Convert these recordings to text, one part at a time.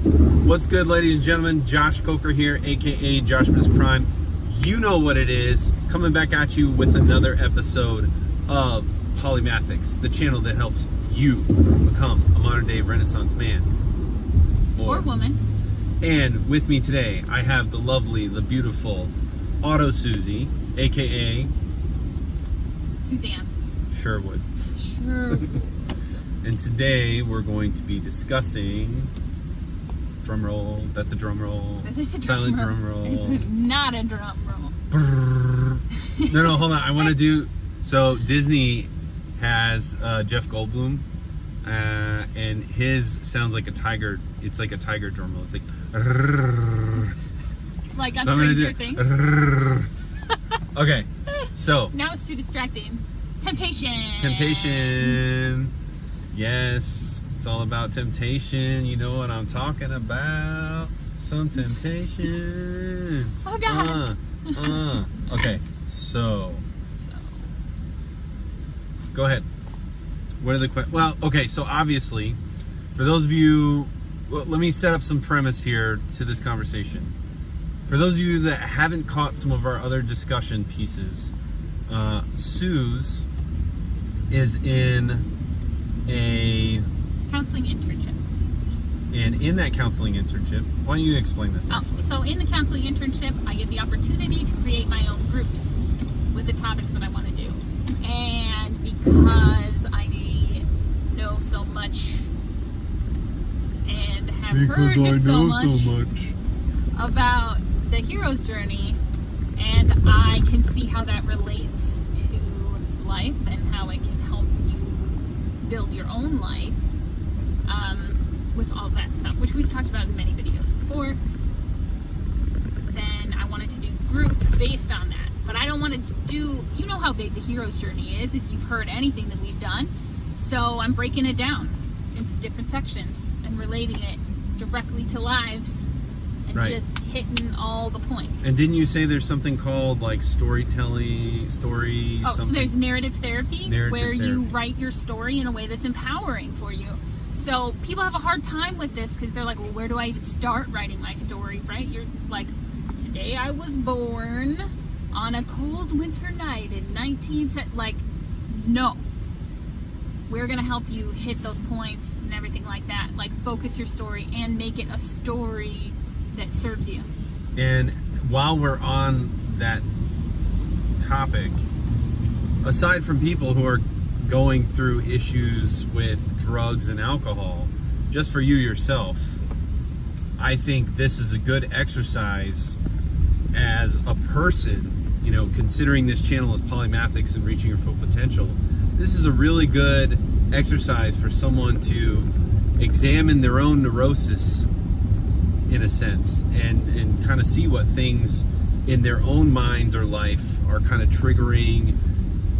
What's good, ladies and gentlemen? Josh Coker here, aka Josh Miss Prime. You know what it is. Coming back at you with another episode of Polymathics, the channel that helps you become a modern day Renaissance man or woman. And with me today, I have the lovely, the beautiful Auto Susie, aka Suzanne. Sherwood. Sherwood. and today we're going to be discussing drum roll. That's a drum roll. Is a Silent drum drum roll. It's not a drum roll. Brrr. no, no, hold on. I want to do. So Disney has uh, Jeff Goldblum, uh, and his sounds like a tiger. It's like a tiger drum roll. It's like. Like on So Stranger Things. Okay, so Now it's too distracting. Temptation. temptation. Yes, it's all about temptation. You know what I'm talking about. Some temptation. Oh God. Uh, uh. Okay, so So, go ahead. What are the questions? Well, okay, so obviously, for those of you, well, let me set up some premise here to this conversation. For those of you that haven't caught some of our other discussion pieces, uh, Suze is in a counseling internship. and in that counseling internship. Why don't you explain this? Oh, so in the counseling internship, I get the opportunity to create my own groups with the topics that I want to do. And because I know so much and have heard so much, much. about the hero's journey, and I can see how that relates to life and how it can help you build your own life with all that stuff, which we've talked about in many videos before. Then I wanted to do groups based on that. But I don't want to do, you know how big the hero's journey is if you've heard anything that we've done. So I'm breaking it down into different sections and relating it directly to lives and Right. just hitting all the points. And didn't you say there's something called like storytelling, story? Oh, so there's narrative therapy Narrative where you write your story in a way that's empowering for you. So people have a hard time with this because they're like, well, where do I even start writing my story, right? You're like, today I was born on a cold winter night in 19... Like, no. We're going to help you hit those points and everything like that. Like, focus your story and make it a story that serves you. And while we're on that topic, aside from people who are going through issues with drugs and alcohol, just for you yourself, I think this is a good exercise as a person, you know, considering this channel is polymathics and reaching your full potential. This is a really good exercise for someone to examine their own neurosis in a sense and and kind of see what things in their own minds or life are kind of triggering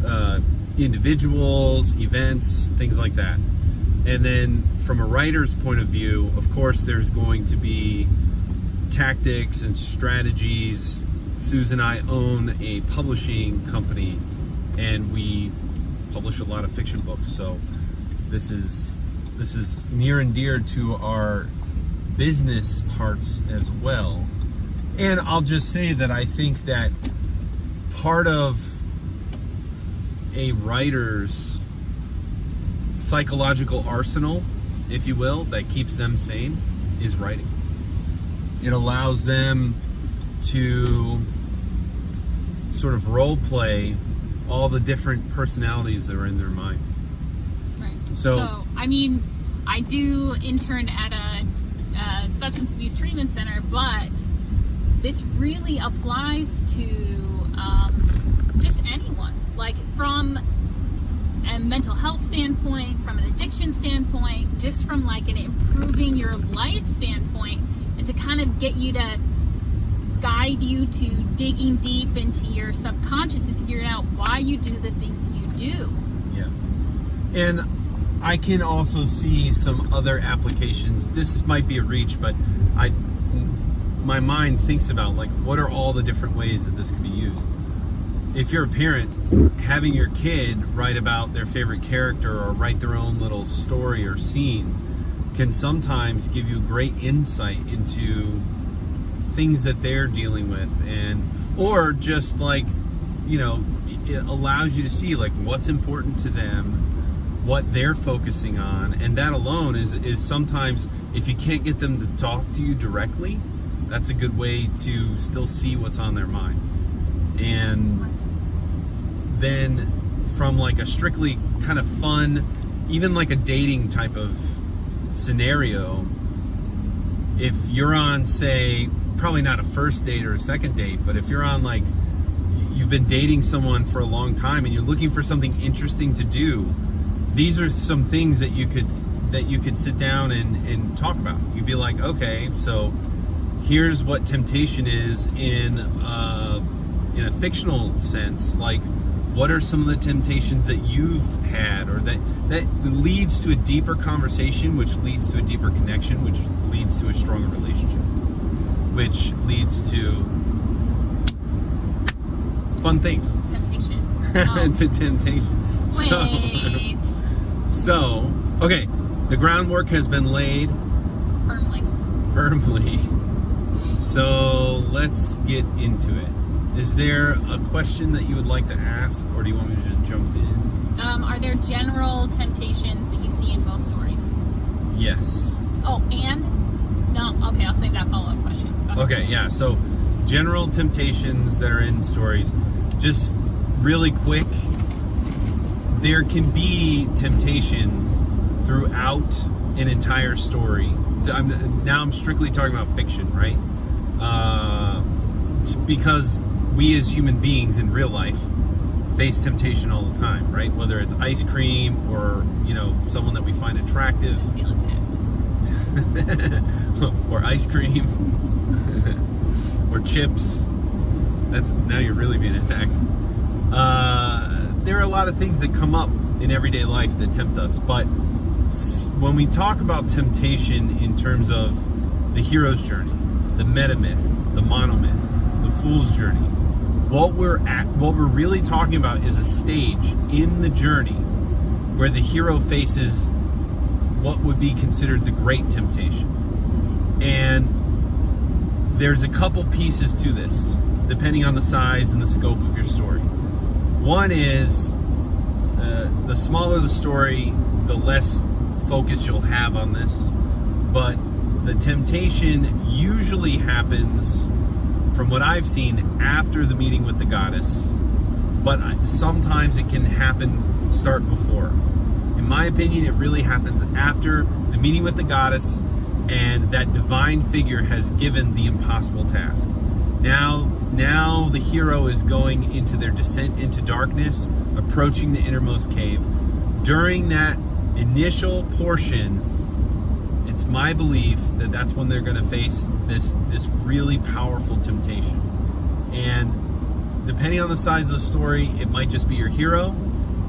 uh, individuals events things like that. And then from a writer's point of view of course there's going to be tactics and strategies. Susan and I own a publishing company and we publish a lot of fiction books. So this is this is near and dear to our business hearts as well. And I'll just say that I think that part of a writer's psychological arsenal, if you will, that keeps them sane is writing. It allows them to sort of role play all the different personalities that are in their mind. Right. So- I mean, I do intern at a, uh substance abuse treatment center, but this really applies to um. Like from a mental health standpoint, from an addiction standpoint, just from like an improving your life standpoint, and to kind of get you to guide you to digging deep into your subconscious and figuring out why you do the things that you do. Yeah. And I can also see some other applications. This might be a reach, but I my mind thinks about like what are all the different ways that this could be used. If you're a parent, having your kid write about their favorite character or write their own little story or scene can sometimes give you great insight into things that they're dealing with and or just like you know it allows you to see like what's important to them what they're focusing on and that alone is is sometimes if you can't get them to talk to you directly that's a good way to still see what's on their mind. And then from like a strictly kind of fun even like a dating type of scenario if you're on say probably not a first date or a second date but if you're on like you've been dating someone for a long time and you're looking for something interesting to do these are some things that you could that you could sit down and, and talk about. You'd be like okay so here's what temptation is in uh, in a fictional sense like what are some of the temptations that you've had or that that leads to a deeper conversation which leads to a deeper connection which leads to a stronger relationship which leads to fun things? Temptation. Oh, to temptation. Wait. so, so okay. The groundwork has been laid. Firmly. firmly. So let's get into it is there a question that you would like to ask or do you want me to just jump in Um, are there general temptations that you see in most stories? yes Oh, and no. Okay, I'll save that follow-up question. Okay, yeah. So, general temptations that are in stories. Just really quick, there can be temptation throughout an entire story. So I'm now I'm strictly talking about fiction, right? Uh, because we as human beings in real life face temptation all the time, right? Whether it's ice cream or you know someone that we find attractive, Feel attacked. or ice cream or chips that's now you're really being attacked uh, there are a lot of things that come up in everyday life that tempt us but when we talk about temptation in terms of the hero's journey the meta myth the monomyth the fool's journey what we're at what we're really talking about is a stage in the journey where the hero faces what would be considered the great temptation. And there's a couple pieces to this, depending on the size and the scope of your story. One is uh, the smaller the story, the less focus you'll have on this. But the temptation usually happens, from what I've seen, after the meeting with the goddess. But sometimes it can happen, start before. In my opinion, it really happens after the meeting with the goddess and that divine figure has given the impossible task. Now, now the hero is going into their descent into darkness, approaching the innermost cave. During that initial portion, my belief that that's when they're going to face this this really powerful temptation. And depending on the size of the story, it might just be your hero,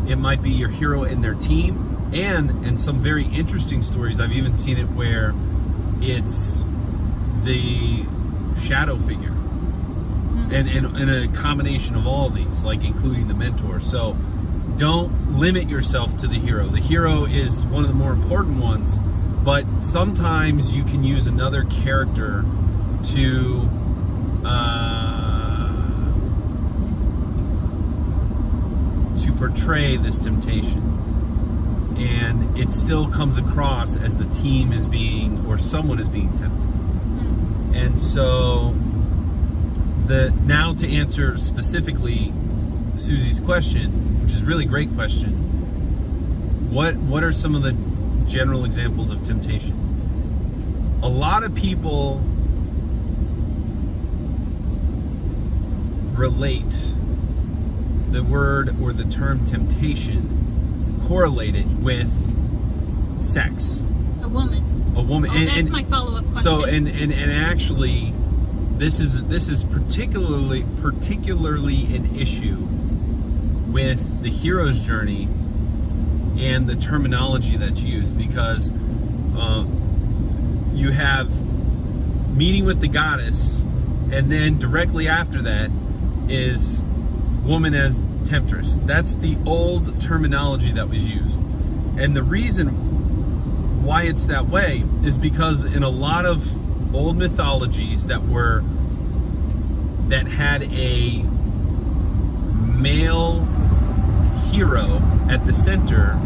it might be your hero and their team, and in some very interesting stories, I've even seen it where it's the shadow figure, mm-hmm. and and, and a combination of all these, like including the mentor. So don't limit yourself to the hero. The hero is one of the more important ones, but sometimes you can use another character to. Uh, to portray this temptation. And it still comes across as the team is being, or someone is being tempted. Hmm. And so, the now to answer specifically Susie's question, which is a really great question. What what are some of the general examples of temptation? A lot of people relate the word or the term temptation correlated with sex. A woman. A woman Oh, and, that's and my follow-up question. so and, and and actually this is this is particularly particularly an issue with the hero's journey and the terminology that's used because uh, you have meeting with the goddess and then directly after that is woman as temptress. That's the old terminology that was used. And the reason why it's that way is because in a lot of old mythologies that were that had a male hero at the center,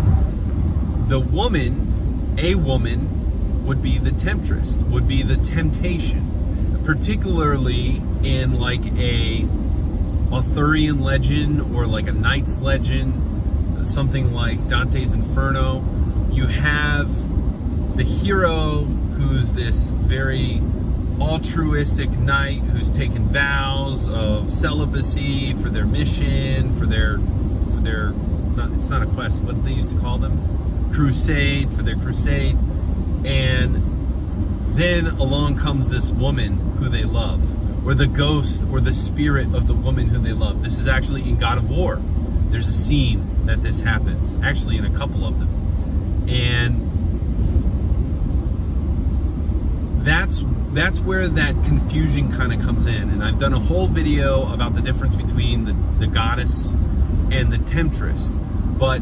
the woman, a woman, would be the temptress, would be the temptation, particularly in like a Arthurian legend or like a knight's legend, something like Dante's Inferno. You have the hero who's this very altruistic knight who's taken vows of celibacy for their mission, for their their not it's not a quest, what they used to call them? Crusade, for their crusade. And then along comes this woman who they love, or the ghost or the spirit of the woman who they love. This is actually in God of War. There's a scene that this happens, actually in a couple of them. And that's that's where that confusion kind of comes in. And I've done a whole video about the difference between the, the goddess and the temptress. But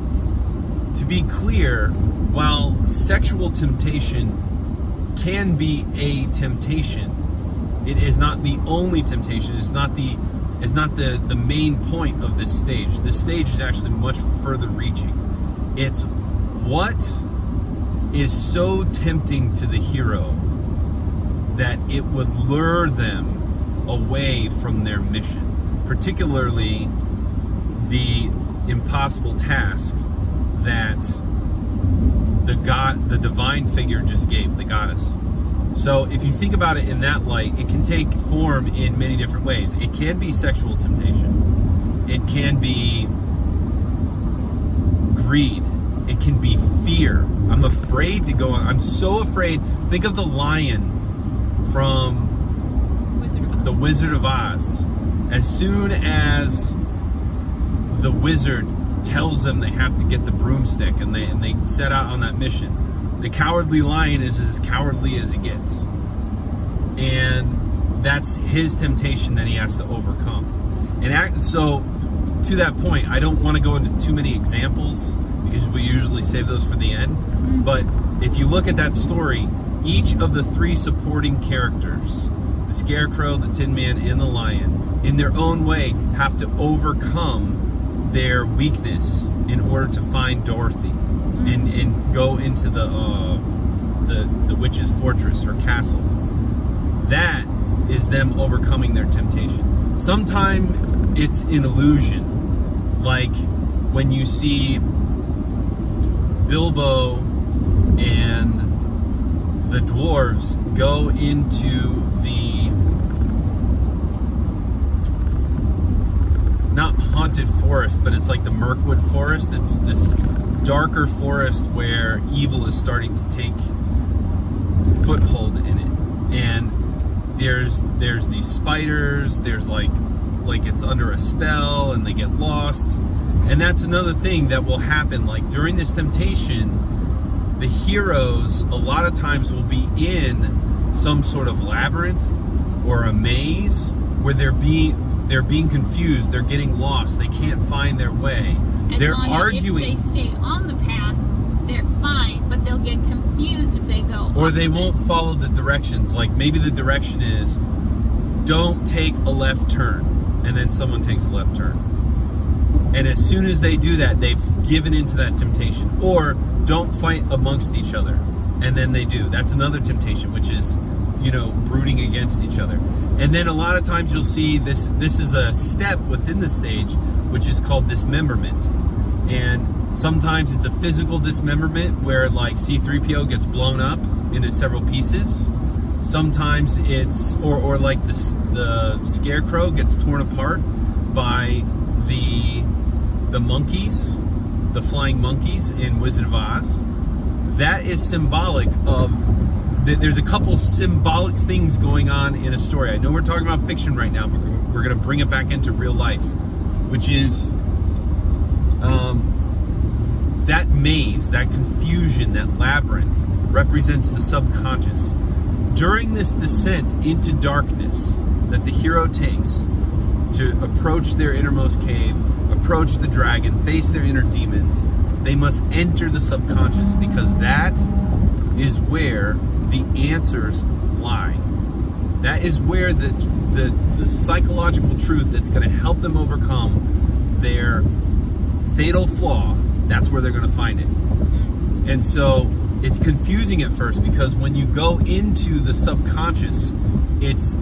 to be clear, while sexual temptation can be a temptation, it is not the only temptation. It's not the it's not the, the main point of this stage. This stage is actually much further reaching. It's what is so tempting to the hero that it would lure them away from their mission, particularly the impossible task that the god, the divine figure just gave, the goddess. So if you think about it in that light, it can take form in many different ways. It can be sexual temptation. It can be greed. It can be fear. I'm afraid to go on. I'm so afraid. Think of the lion from Wizard the Wizard of Oz. As soon as the wizard tells them they have to get the broomstick and they and they set out on that mission, the cowardly lion is as cowardly as he gets. And that's his temptation that he has to overcome. And act, so to that point, I don't want to go into too many examples because we usually save those for the end. Mm-hmm. But if you look at that story, each of the three supporting characters, the Scarecrow, the Tin Man, and the Lion, in their own way, have to overcome their weakness in order to find Dorothy and, and go into the, uh, the the witch's fortress or castle. That is them overcoming their temptation. Sometimes it's an illusion, like when you see Bilbo and the dwarves go into the not haunted forest, but it's like the Mirkwood forest. It's this darker forest where evil is starting to take foothold in it. And there's there's these spiders, there's like like it's under a spell and they get lost. And that's another thing that will happen like during this temptation, the heroes a lot of times will be in some sort of labyrinth or a maze where they're being they're being confused, they're getting lost, they can't find their way. As they're arguing If they stay on the path, they're fine, but they'll get confused if they go. or they of won't follow the directions. Like maybe the direction is don't take a left turn, and then someone takes a left turn. And as soon as they do that, they've given into that temptation. Or don't fight amongst each other, and then they do. That's another temptation, which is, you know, brooding against each other. And then a lot of times you'll see this. This is a step within the stage, which is called dismemberment. And sometimes it's a physical dismemberment where like C-3PO gets blown up into several pieces. Sometimes it's or or like the the scarecrow gets torn apart by the the monkeys, the flying monkeys in Wizard of Oz. That is symbolic of there's a couple symbolic things going on in a story. I know we're talking about fiction right now, but we're- going to bring it back into real life, which is um, that maze, that confusion, that labyrinth represents the subconscious. During this descent into darkness that the hero takes to approach their innermost cave, approach the dragon, face their inner demons, they must enter the subconscious because that is where the answers lie. That is where the the, the psychological truth that's going to help them overcome their fatal flaw. That's where they're going to find it. Mm-hmm. And so it's confusing at first because when you go into the subconscious, it's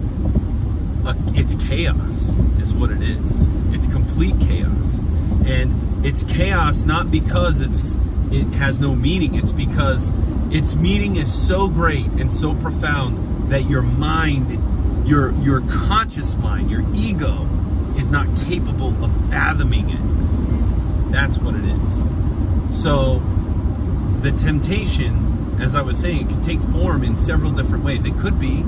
a, it's chaos is what it is. It's complete chaos. And it's chaos not because it's it has no meaning. It's because its meaning is so great and so profound that your mind, your your conscious mind, your ego is not capable of fathoming it. That's what it is. So the temptation, as I was saying, can take form in several different ways. It could be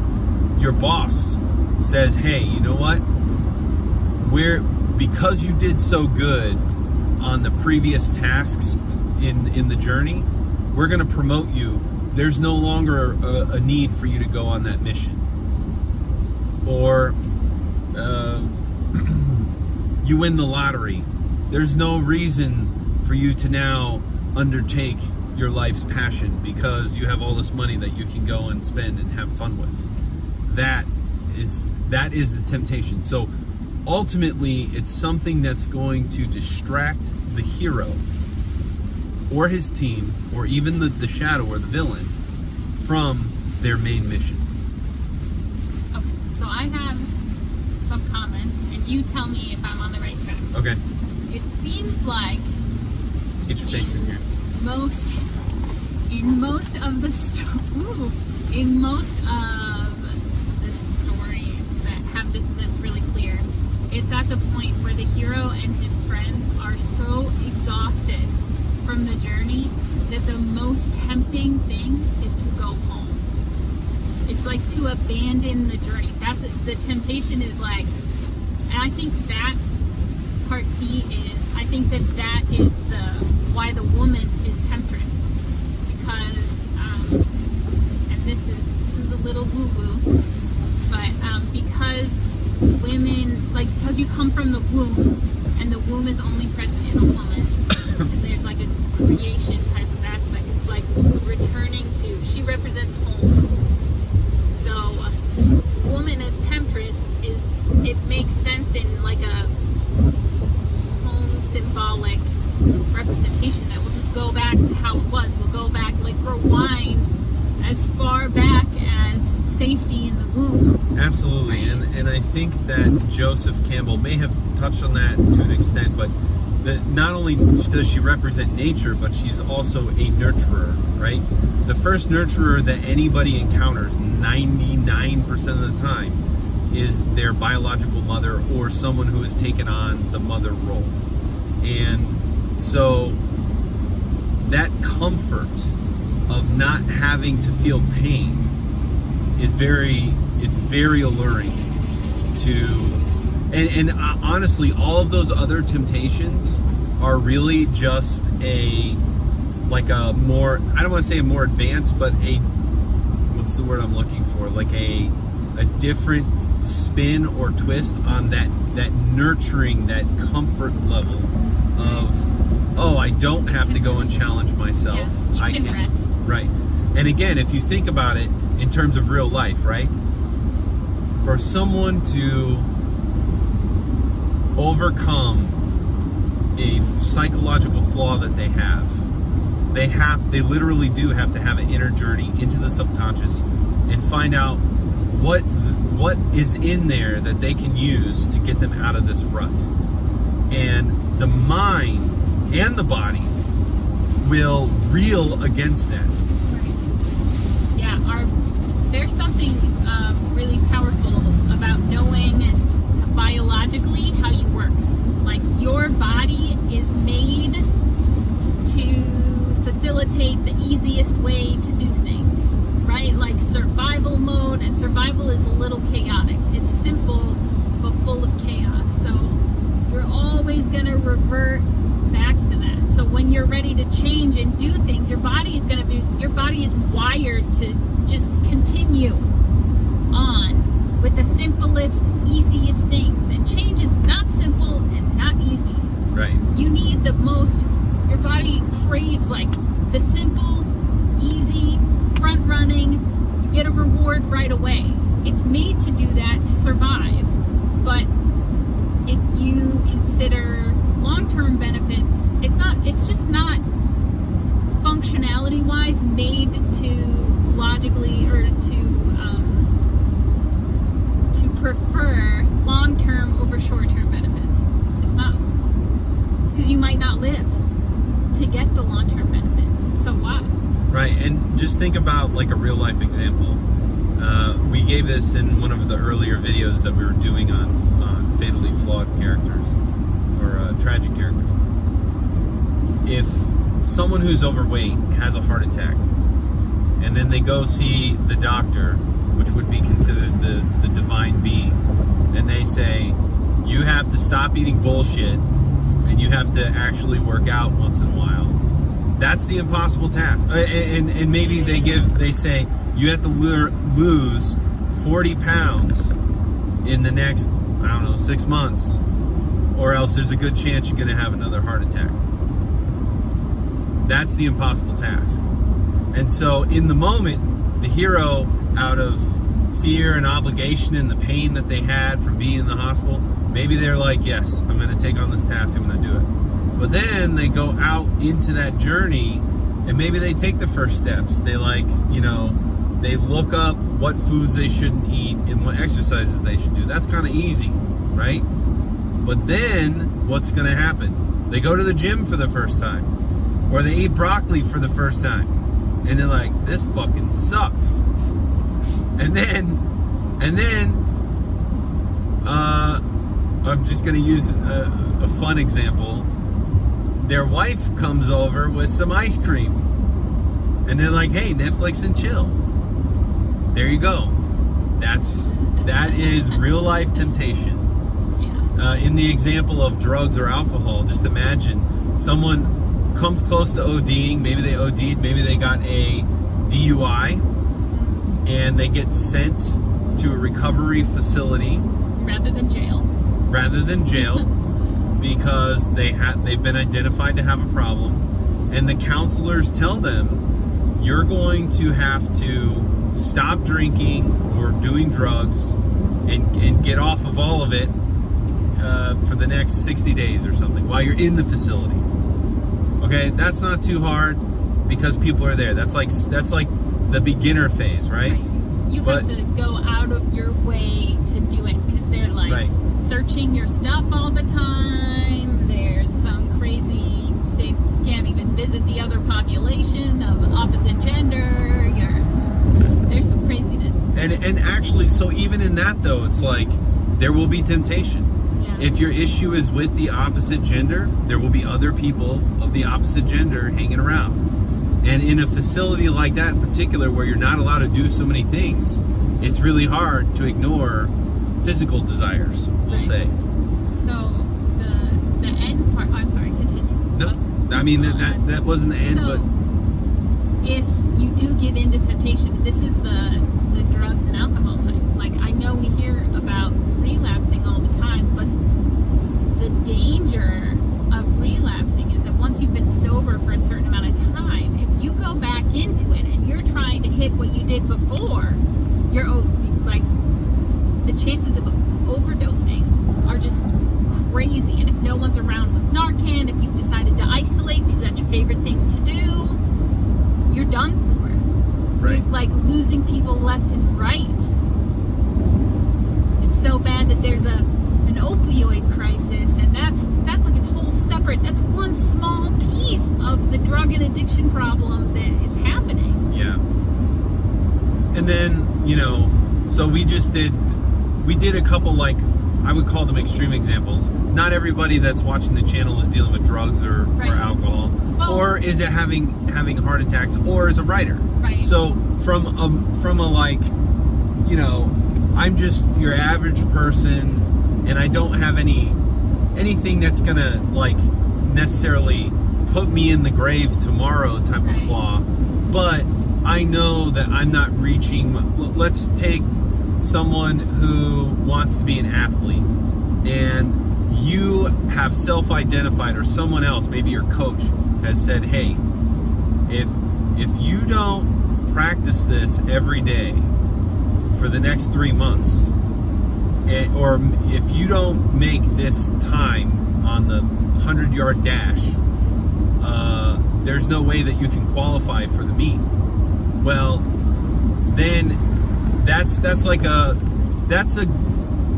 your boss says, "Hey, you know what? We're because you did so good on the previous tasks in in the journey, we're going to promote you. There's no longer a, a, need for you to go on that mission." Or uh, you win the lottery. There's no reason for you to now undertake your life's passion because you have all this money that you can go and spend and have fun with. That is that is the temptation. So ultimately it's something that's going to distract the hero or his team or even the, the shadow or the villain from their main mission. Okay, so I have some comments and you tell me if I'm on the right track. Okay. It seems like Get your face in here. most in most of the ooh, in most of the stories that have this that's really clear it's at the point where the hero and his friends are so exhausted from the journey that the most tempting thing is to go home. It's like to abandon the journey that's the temptation is like and i think that part b is i think that that is the why the woman is temptress. Because, um, and this is this is a little woo woo, but um, because women like because you come from the womb, and the womb is only present in a woman. Like a creation type of aspect. It's like returning to. She represents home. So, woman as temptress is it makes sense in like a home symbolic representation that will just go back to how it was. We'll go back, like rewind as far back as safety in the womb. Absolutely, and and I think that Joseph Campbell may have touched on that to an extent, but that not only does she represent nature, but she's also a nurturer, right? The first nurturer that anybody encounters, 99% of the time, is their biological mother or someone who has taken on the mother role. And so that comfort of not having to feel pain is very it's very alluring to and, and uh, honestly all of those other temptations are really just a like a more i don't want to say a more advanced but a what's the word i'm looking for? Like a a different spin or twist on that that nurturing that comfort level of oh i don't have to go and challenge myself. Yeah, i can rest. right. And again if you think about it in terms of real life right? For someone to overcome a psychological flaw that they have. They have they literally do have to have an inner journey into the subconscious and find out what what is in there that they can use to get them out of this rut. And the mind and the body will reel against that. Yeah, our there's something um, really powerful about knowing biologically how you work. Like your body is made to facilitate the easiest way to do things, right? Like survival mode, and survival is a little chaotic. It's simple but full of chaos. So you're always gonna revert back to that. So when you're ready to change and do things, your body is gonna be your body is wired to just continue on with the simplest, easiest things. And change is not simple and not easy. right You need the most your body craves like the simple, easy, front running, you get a reward right away. It's made to do that to survive. But if you consider long-term benefits, it's not it's just not functionality wise made to logically or to um, to prefer long-term over short-term benefits. Because you might not live to get the long-term benefit. So why? Right, and just think about like a real life example. Uh, we gave this in one of the earlier videos that we were doing on, on fatally flawed characters or uh, tragic characters. If someone who's overweight has a heart attack and then they go see the doctor, which would be considered the, the divine being, and they say, you have to stop eating bullshit and you have to actually work out once in a while. That's the impossible task. Uh, And, and maybe they give, they say, you have to lose 40 pounds in the next, I don't know, six months, or else there's a good chance you're going to have another heart attack. That's the impossible task. And so in the moment, the hero, out of fear and obligation and the pain that they had from being in the hospital, maybe they're like, yes, I'm going to take on this task, I'm going to do it. But then they go out into that journey and maybe they take the first steps. They like, you know, they look up what foods they shouldn't eat and what exercises they should do. That's kind of easy, right? But then what's going to happen? They go to the gym for the first time or they eat broccoli for the first time and they're like, this fucking sucks. And then, and then, uh, I'm just gonna use a, a fun example. Their wife comes over with some ice cream, and they're like, "Hey, Netflix and chill." There you go. That's that is real life temptation. Yeah. Uh, in the example of drugs or alcohol, just imagine someone comes close to ODing. Maybe they OD'd. Maybe they got a DUI, and they get sent to a recovery facility Rather than jail. rather than jail because they had they've been identified to have a problem. And the counselors tell them you're going to have to stop drinking or doing drugs and, and get off of all of it uh, for the next 60 days or something while you're in the facility. Okay? That's not too hard because people are there. That's like that's like the beginner phase right You But- have to go out of your way to do it because they're like Right. searching your stuff all the time. There's some crazy say you can't even visit the other population of opposite gender. You're hmm, there's some craziness. and and actually so even in that though it's like there will be temptation If your issue is with the opposite gender, there will be other people of the opposite gender hanging around. And in a facility like that in particular, where you're not allowed to do so many things, it's really hard to ignore physical desires, we'll Right. say. so the the end part. I'm sorry. Continue. No, I mean, that, that, that wasn't the end, so, but if you do give in to temptation, this is the the drugs and alcohol type. Like I know we hear about relapsing all the time, but the danger of relapsing is that once you've been sober for a certain amount of time, if you go back into it and you're trying to hit what you did before, you're like the chances of overdosing are just crazy. And if no one's around with Narcan, if you've decided to isolate because that's your favorite thing to do, you're done for. right. You're like losing people left and right. It's so bad that there's a an opioid crisis, and that's that's like its whole separate. That's one small piece of the drug and addiction problem that is happening. Yeah. And then, you know, so we just did we did a couple like I would call them extreme examples. Not everybody that's watching the channel is dealing with drugs or, Right. or alcohol. Well- or is it having having heart attacks or is a writer. Right. So from a from a like, you know, I'm just your average person and I don't have any anything that's gonna like necessarily put me in the grave tomorrow type of flaw. But I know that I'm not reaching. Let's take someone who wants to be an athlete, and you have self-identified, or someone else, maybe your coach, has said, "Hey, if if you don't practice this every day for the next three months, and, or if you don't make this time on the 100 yard dash, uh, there's no way that you can qualify for the meet. Well, then that's that's like a that's a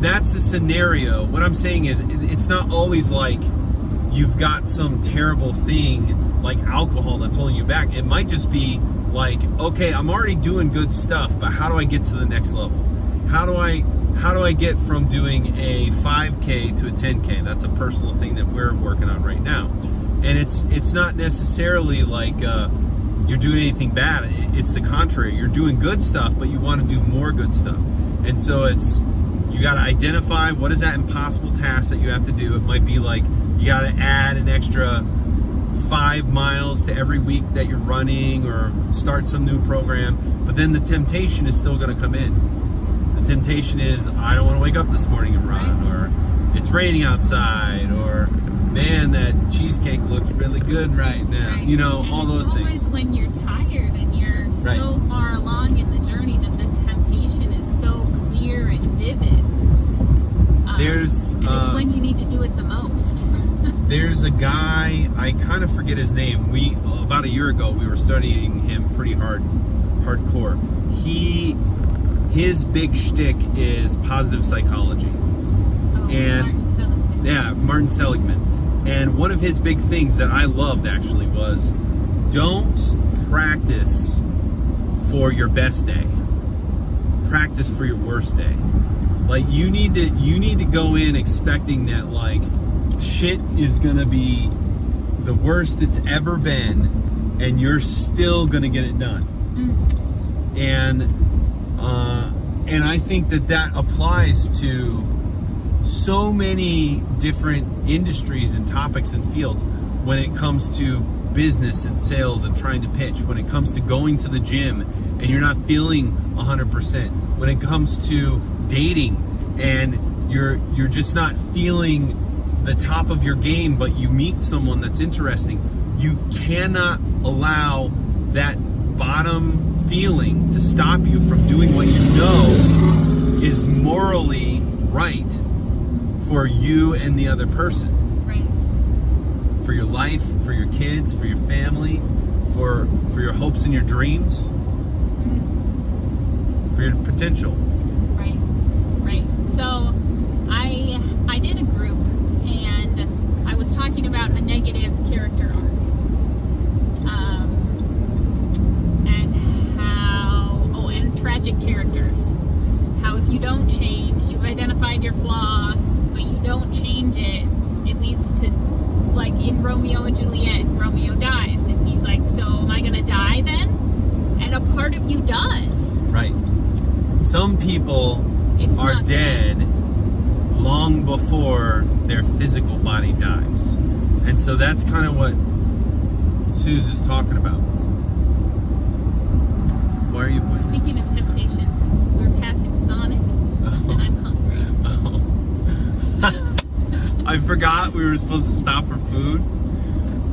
that's a scenario. What I'm saying is, it's not always like you've got some terrible thing like alcohol that's holding you back. It might just be like, okay, I'm already doing good stuff, but how do I get to the next level? How do I how do I get from doing a 5k to a 10k? That's a personal thing that we're working on right now. And it's it's not necessarily like uh, you're doing anything bad. It's the contrary. You're doing good stuff, but you want to do more good stuff. And so it's you got to identify what is that impossible task that you have to do. It might be like you got to add an extra five miles to every week that you're running or start some new program. But then the temptation is still going to come in. Temptation is, I don't want to wake up this morning and run, or it's raining outside, or man, that cheesecake looks really good right now. Right. You know, And all it's those always things. when you're tired and you're Right. so far along in the journey that the temptation is so clear and vivid. Um, There's, and it's uh, when you need to do it the most. There's a guy, I kind of forget his name. We about a year ago we were studying him pretty hard, hardcore. He, his big shtick is positive psychology. Oh, And- Martin Seligman. Yeah, Martin Seligman. And one of his big things that I loved actually was don't practice for your best day. Practice for your worst day. Like you need to you need to go in expecting that like shit is going to be the worst it's ever been and you're still going to get it done. Mm. And uh and I think that that applies to so many different industries and topics and fields when it comes to business and sales and trying to pitch when it comes to going to the gym and you're not feeling 100% when it comes to dating and you're you're just not feeling the top of your game but you meet someone that's interesting you cannot allow that bottom feeling to stop you from doing what you know is morally right for you and the other person, Right. for your life, for your kids, for your family, for for your hopes and your dreams, Mm. for your potential. Right. Right. So I I did a group and I was talking about a negative character arc. Um, and how oh characters. How if you don't change, you've identified your flaw, but you don't change it, it leads to like in Romeo and Juliet, Romeo dies and he's like, So am I gonna die then? And a part of you does. Right. Some people It's are dead long before their physical body dies. And so that's kind of what Suze is talking about. Why are you Speaking of temptations, we're passing Sonic, and I'm hungry. Oh. I forgot we were supposed to stop for food,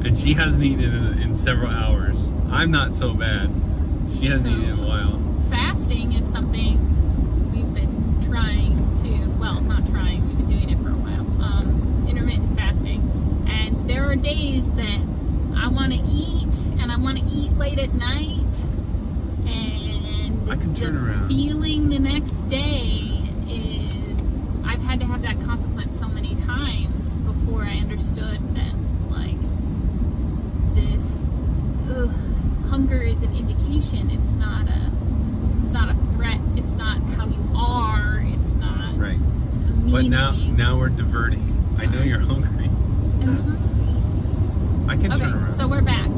and she hasn't eaten in, in several hours. I'm not so bad. She hasn't So- eaten in a while. Fasting is something we've been trying to, well, not trying, we've been doing it for a while. Um, intermittent fasting. And there are days that I want to eat, and I want to eat late at night. I can turn the around. feeling the next day is I've had to have that consequence so many times before I understood that, like, this ugh, hunger is an indication. It's not a it's not a threat. It's not how you are. It's not Right. But now, now we're diverting. I know you're hungry. Mhm. I can turn Okay, around. so we're back.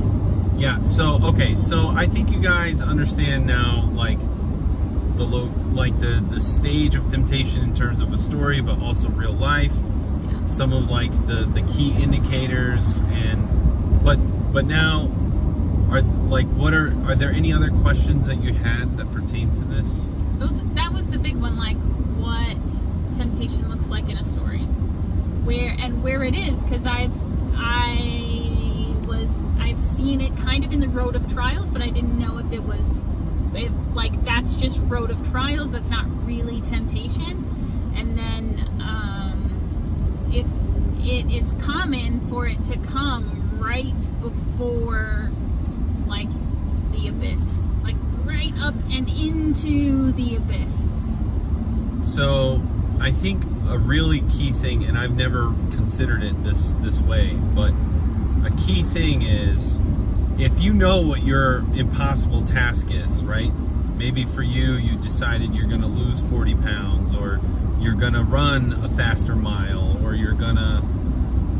Yeah. So okay. So I think you guys understand now, like the lo- like the the stage of temptation in terms of a story, but also real life. Yeah. Some of like the the key indicators, and but but now are like what are are there any other questions that you had that pertain to this? Those that was the big one. Like what temptation looks like in a story, where and where it is, because I've kind of in the road of trials, but I didn't know if it was it, like that's just road of trials. That's not really temptation. And then um, if it is common for it to come right before like the abyss, like right up and into the abyss. So I think a really key thing, and I've never considered it this this way, but a key thing is if you know what your impossible task is, right? Maybe for you, you decided you're going to lose 40 pounds, or you're going to run a faster mile, or you're going to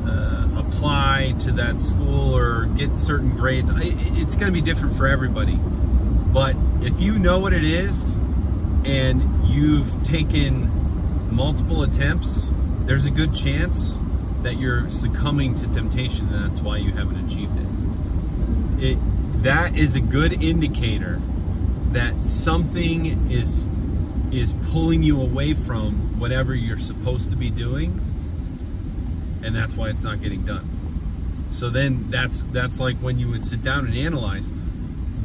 uh, apply to that school or get certain grades. It's going to be different for everybody. But if you know what it is and you've taken multiple attempts, there's a good chance that you're succumbing to temptation and that's why you haven't achieved it. It that is a good indicator that something is is pulling you away from whatever you're supposed to be doing and that's why it's not getting done. So then that's that's like when you would sit down and analyze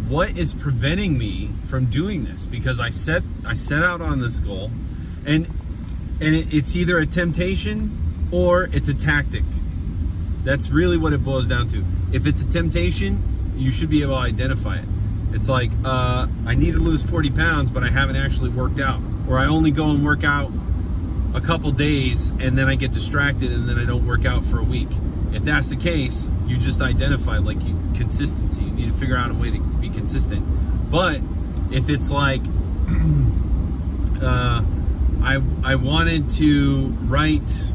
what is preventing me from doing this because I set I set out on this goal and and it, it's either a temptation or it's a tactic. That's really what it boils down to. If it's a temptation, you should be able to identify it. It's like, uh, I need to lose 40 pounds, but I haven't actually worked out. Or I only go and work out a couple days and then I get distracted and then I don't work out for a week. If that's the case, you just identify like you, consistency. You need to figure out a way to be consistent. But if it's like, uh, I, I wanted to write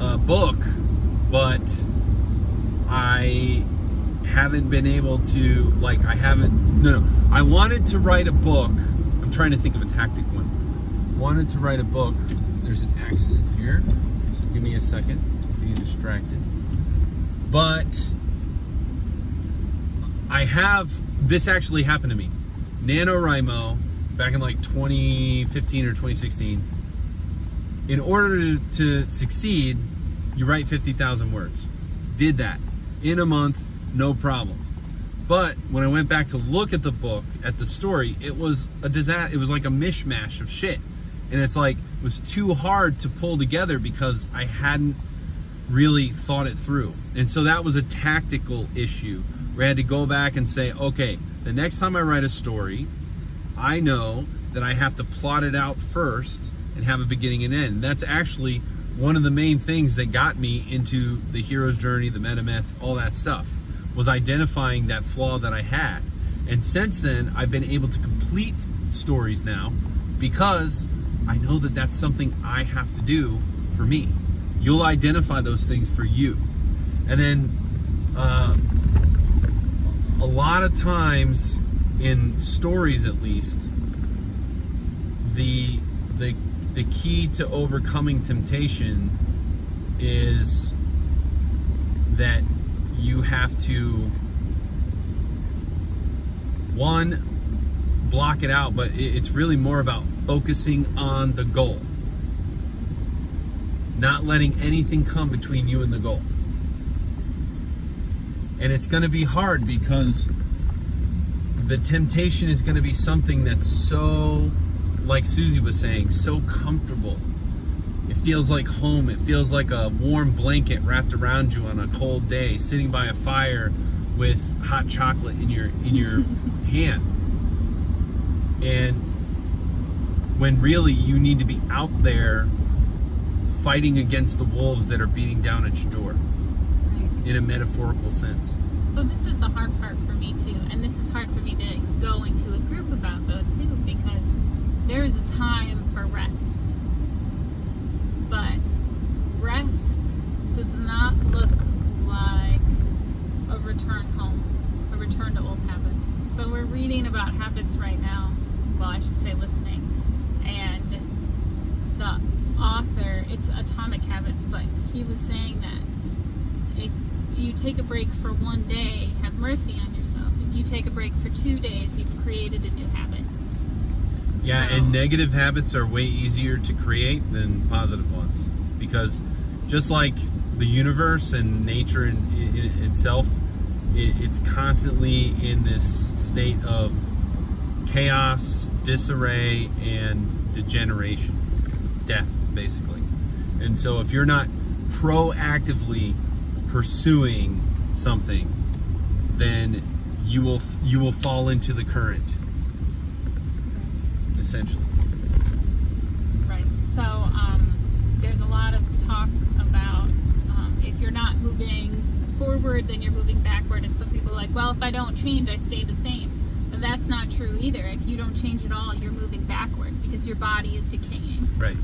a book, but I haven't been able to, like, I haven't, no, no. I wanted to write a book. I'm trying to think of a tactic one. Wanted to write a book. There's an accident here. So give me a second. I'm being distracted. But I have, this actually happened to me. NaNoWriMo back in like 2015 or 2016, in order to, to succeed, you write 50,000 words. Did that in a month, no problem. But when I went back to look at the book, at the story, it was a disaster. It was like a mishmash of shit. And it's like, it was too hard to pull together because I hadn't really thought it through. And so that was a tactical issue where I had to go back and say, okay, the next time I write a story, I know that I have to plot it out first and have a beginning and end. That's actually one of the main things that got me into the hero's journey, the monomyth, all that stuff, was identifying that flaw that I had. And since then, I've been able to complete stories now because I know that that's something I have to do for me. You'll identify those things for you. And then uh, a lot of times in stories at least, the the the key to overcoming temptation is that you have to one block it out but it's really more about focusing on the goal not letting anything come between you and the goal and it's going to be hard because the temptation is going to be something that's so, like Susie was saying, so comfortable. It feels like home. It feels like a warm blanket wrapped around you on a cold day, sitting by a fire with hot chocolate in your in your hand. And when really you need to be out there fighting against the wolves that are beating down at your door in a metaphorical sense. So this is the hard part for me too, and this is hard for me to go into a group about though too, because there is a time for rest. But rest does not look like a return home, a return to old habits. So we're reading about habits right now. Well, I should say listening. And the author, it's Atomic Habits, but he was saying that if you take a break for one day, have mercy on yourself. If you take a break for two days, you've created a new habit. Yeah, so, and negative habits are way easier to create than positive ones. Because just like the universe and nature in, in itself, it, it's constantly in this state of chaos, disarray, and degeneration, death, basically. And so, if you're not proactively pursuing something, then you will you will fall into the current, essentially. Right. So um, there's a lot of talk about um, if you're not moving forward, then you're moving backward. And some people are like, well, if I don't change, I stay the same. But that's not true either. If you don't change at all, you're moving backward because your body is decaying. Right.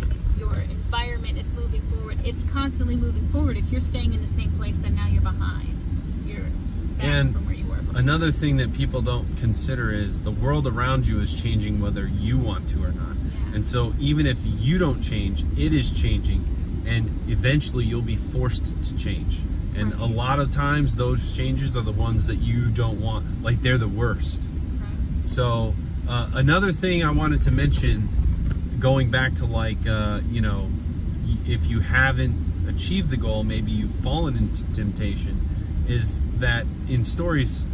Like your environment is moving forward. It's constantly moving forward. If you're staying in the same place, then now you're behind. You're back And Another thing that people don't consider is the world around you is changing whether you want to or not. And so even if you don't change, it is changing and eventually you'll be forced to change. And a lot of times those changes are the ones that you don't want, like they're the worst. So uh, another thing I wanted to mention, going back to like uh, you know, if you haven't achieved the goal, maybe you've fallen into temptation, is that in stories,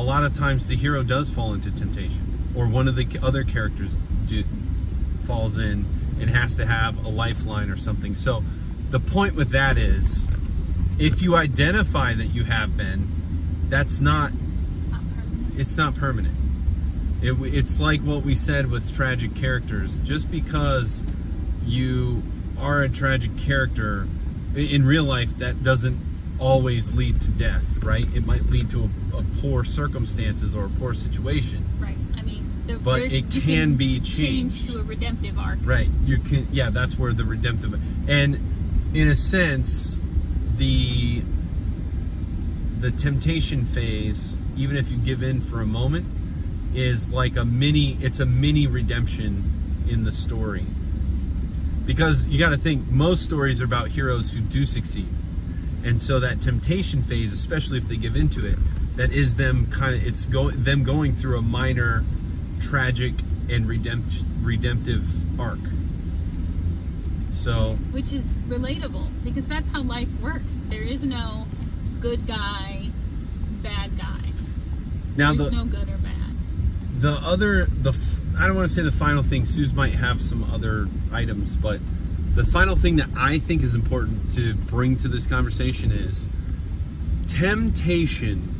a lot of times the hero does fall into temptation, or one of the other characters do, falls in and has to have a lifeline or something. So the point with that is, if you identify that you have been, that's not It's not permanent. it's not permanent. It, it's like what we said with tragic characters. Just because you are a tragic character in real life, that doesn't always lead to death, right? It might lead to a, a poor circumstances or a poor situation, Right. I mean, there, but it you can be change changed. to a redemptive arc. Right. You can. Yeah, that's where the redemptive. And in a sense, the the temptation phase, even if you give in for a moment, is like a mini. It's a mini redemption in the story. Because you got to think, most stories are about heroes who do succeed, and so that temptation phase, especially if they give into it, that is them kind of. It's go them going through a minor, tragic and redempt, redemptive arc. So Which is relatable because that's how life works. There is no good guy, bad guy. now There's the no good or bad. the other the I don't want to say the final thing. Suze might have some other items, but the final thing that I think is important to bring to this conversation is temptation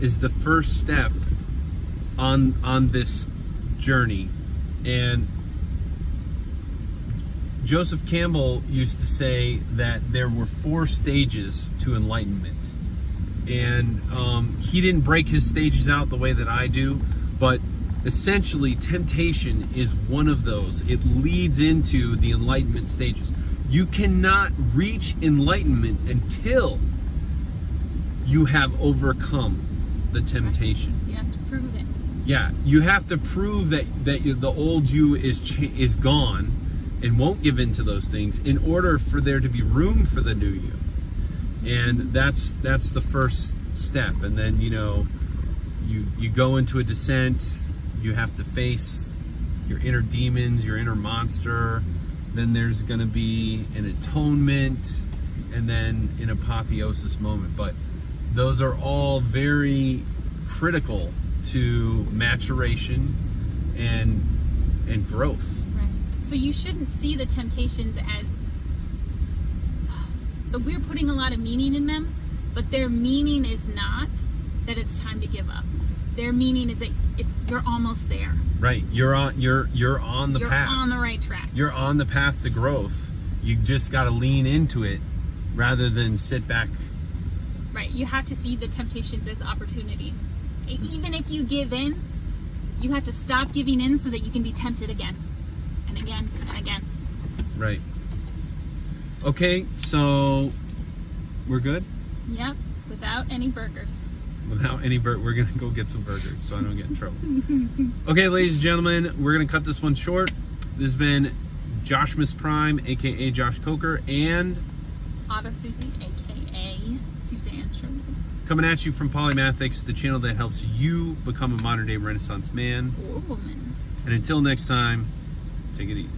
is the first step on on this journey. And Joseph Campbell used to say that there were four stages to enlightenment. And um, he didn't break his stages out the way that I do, but essentially, temptation is one of those. It leads into the enlightenment stages. You cannot reach enlightenment until you have overcome the temptation. You have to prove it. Yeah, you have to prove that that you, the old you is is gone and won't give in to those things in order for there to be room for the new you. And that's that's the first step. And then you know, you you go into a descent. You have to face your inner demons, your inner monster. Then there's going to be an atonement, and then an apotheosis moment. But those are all very critical to maturation and and growth. Right. So you shouldn't see the temptations as. So we're putting a lot of meaning in them, but their meaning is not that it's time to give up. Their meaning is that it's you're almost there. Right. You're on you're you're on the you're path. on the right track. you're on the path to growth. You just got to lean into it rather than sit back. Right. You have to see the temptations as opportunities. Even if you give in, you have to stop giving in so that you can be tempted again and again and again. Right. Okay, so we're good Yep. Without any burgers. Without any bur We're gonna go get some burgers so I don't get in trouble. okay, ladies and gentlemen, we're gonna cut this one short. This has been Josh Miss Prime, aka Josh Coker, and Auto Susie, aka Suzanne Sherman. coming at you from Polymathics, the channel that helps you become a modern day Renaissance man. Or woman. And until next time, take it easy.